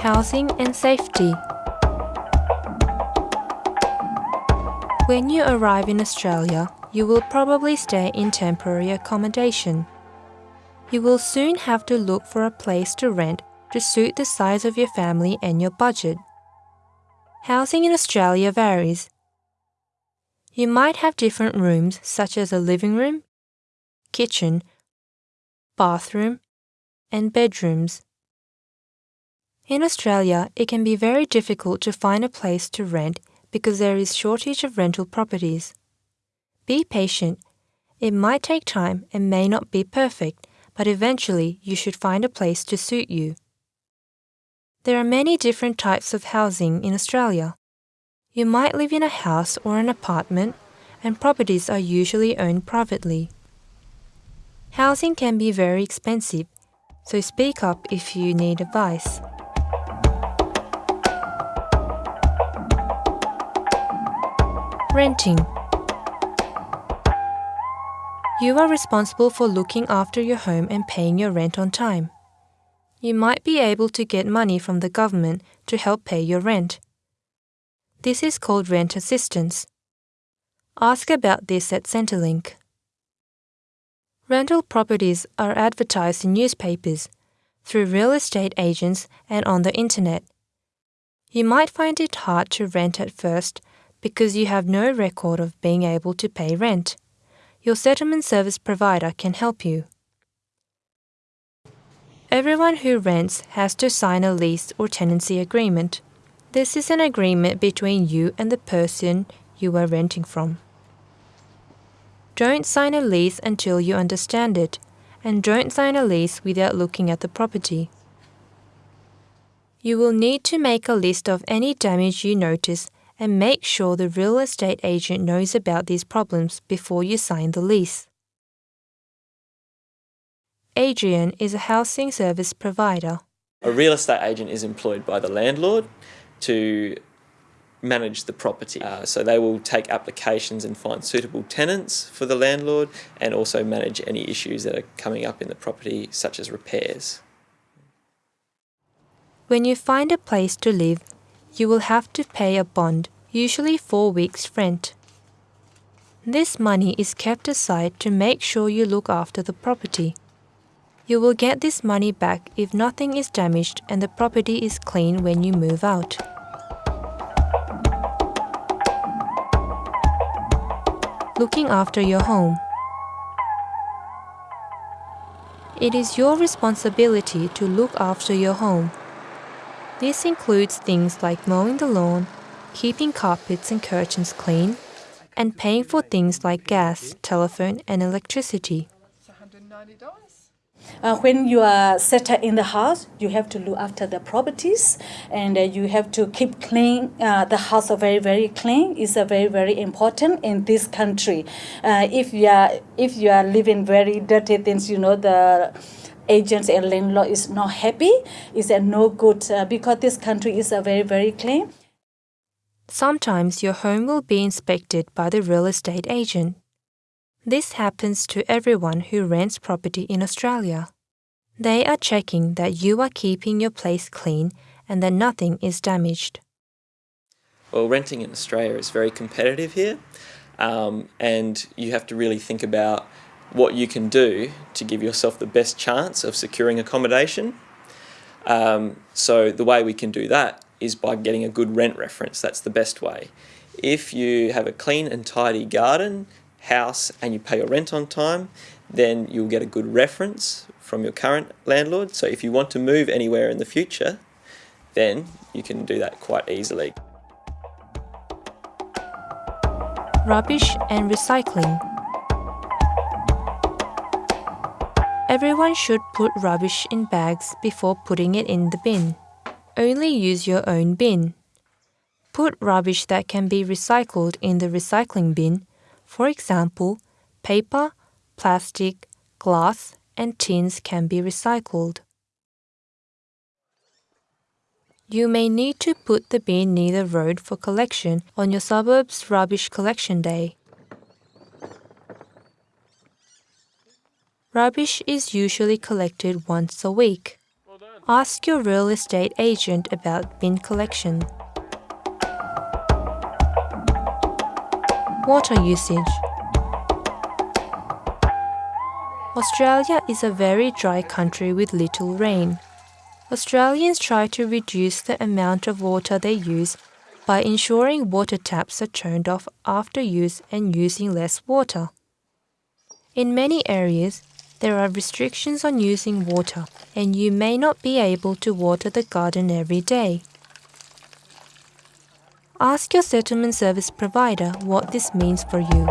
Housing and safety. When you arrive in Australia, you will probably stay in temporary accommodation. You will soon have to look for a place to rent to suit the size of your family and your budget. Housing in Australia varies. You might have different rooms such as a living room, kitchen, bathroom, and bedrooms. In Australia, it can be very difficult to find a place to rent because there is shortage of rental properties. Be patient. It might take time and may not be perfect, but eventually you should find a place to suit you. There are many different types of housing in Australia. You might live in a house or an apartment, and properties are usually owned privately. Housing can be very expensive, so speak up if you need advice. Renting. You are responsible for looking after your home and paying your rent on time. You might be able to get money from the government to help pay your rent. This is called rent assistance. Ask about this at Centrelink. Rental properties are advertised in newspapers, through real estate agents, and on the internet. You might find it hard to rent at first because you have no record of being able to pay rent. Your settlement service provider can help you. Everyone who rents has to sign a lease or tenancy agreement. This is an agreement between you and the person you are renting from. Don't sign a lease until you understand it, and don't sign a lease without looking at the property. You will need to make a list of any damage you notice and make sure the real estate agent knows about these problems before you sign the lease. Adrian is a housing service provider. A real estate agent is employed by the landlord to manage the property. Uh, so they will take applications and find suitable tenants for the landlord and also manage any issues that are coming up in the property, such as repairs. When you find a place to live, you will have to pay a bond, usually four weeks' rent. This money is kept aside to make sure you look after the property. You will get this money back if nothing is damaged and the property is clean when you move out. Looking after your home. It is your responsibility to look after your home. This includes things like mowing the lawn, keeping carpets and curtains clean, and paying for things like gas, telephone, and electricity. Uh, when you are settled in the house, you have to look after the properties, and uh, you have to keep clean. Uh, the house very very clean is very very important in this country. Uh, if you are if you are living very dirty things, you know the agents and landlord is not happy. Is a no good uh, because this country is a very very clean. Sometimes your home will be inspected by the real estate agent. This happens to everyone who rents property in Australia. They are checking that you are keeping your place clean and that nothing is damaged. Well, renting in Australia is very competitive here, um, and you have to really think about what you can do to give yourself the best chance of securing accommodation. Um, so the way we can do that is by getting a good rent reference. That's the best way. If you have a clean and tidy garden, house and you pay your rent on time, then you'll get a good reference from your current landlord. So if you want to move anywhere in the future, then you can do that quite easily. Rubbish and recycling. Everyone should put rubbish in bags before putting it in the bin. Only use your own bin. Put rubbish that can be recycled in the recycling bin for example, paper, plastic, glass, and tins can be recycled. You may need to put the bin near the road for collection on your suburb's rubbish collection day. Rubbish is usually collected once a week. Ask your real estate agent about bin collection. Water usage. Australia is a very dry country with little rain. Australians try to reduce the amount of water they use by ensuring water taps are turned off after use and using less water. In many areas, there are restrictions on using water, and you may not be able to water the garden every day. Ask your settlement service provider what this means for you.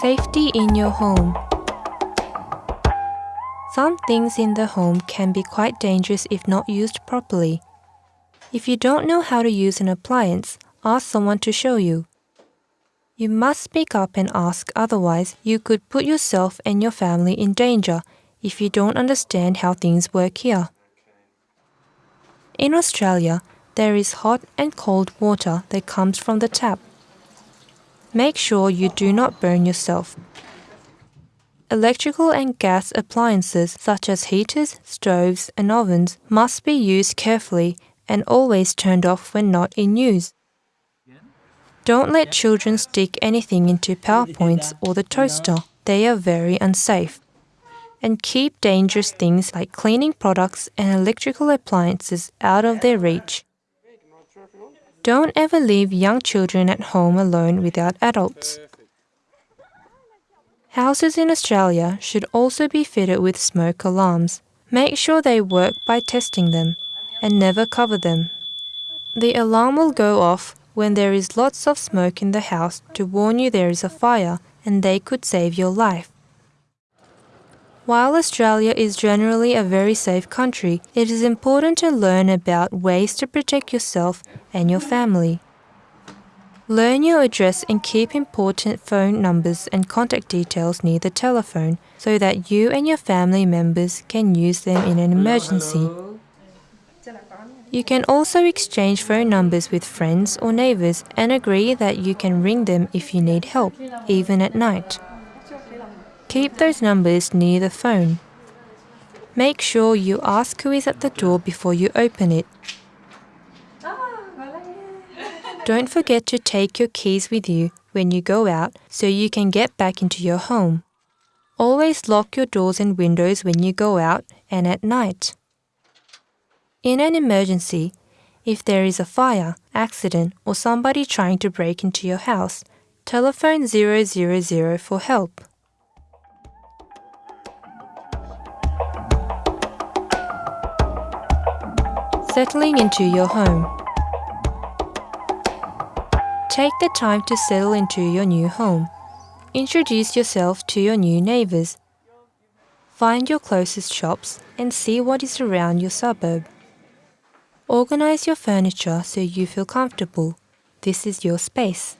Safety in your home. Some things in the home can be quite dangerous if not used properly. If you don't know how to use an appliance, ask someone to show you. You must speak up and ask, otherwise, you could put yourself and your family in danger if you don't understand how things work here. In Australia, there is hot and cold water that comes from the tap. Make sure you do not burn yourself. Electrical and gas appliances such as heaters, stoves, and ovens must be used carefully and always turned off when not in use. Don't let children stick anything into power points or the toaster. They are very unsafe. And keep dangerous things like cleaning products and electrical appliances out of their reach. Don't ever leave young children at home alone without adults. Houses in Australia should also be fitted with smoke alarms. Make sure they work by testing them and never cover them. The alarm will go off when there is lots of smoke in the house to warn you there is a fire and they could save your life. While Australia is generally a very safe country, it is important to learn about ways to protect yourself and your family. Learn your address and keep important phone numbers and contact details near the telephone so that you and your family members can use them in an emergency. You can also exchange phone numbers with friends or neighbors and agree that you can ring them if you need help, even at night. Keep those numbers near the phone. Make sure you ask who is at the door before you open it don't forget to take your keys with you when you go out so you can get back into your home. Always lock your doors and windows when you go out and at night. In an emergency, if there is a fire, accident, or somebody trying to break into your house, telephone 000 for help. Settling into your home. Take the time to settle into your new home. Introduce yourself to your new neighbors. Find your closest shops and see what is around your suburb. Organize your furniture so you feel comfortable. This is your space.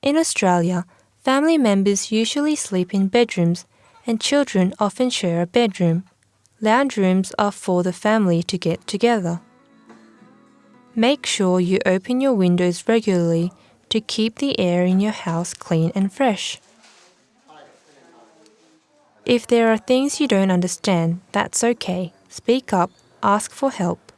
In Australia, family members usually sleep in bedrooms and children often share a bedroom. Lounge rooms are for the family to get together. Make sure you open your windows regularly to keep the air in your house clean and fresh. If there are things you don't understand, that's okay. Speak up, ask for help.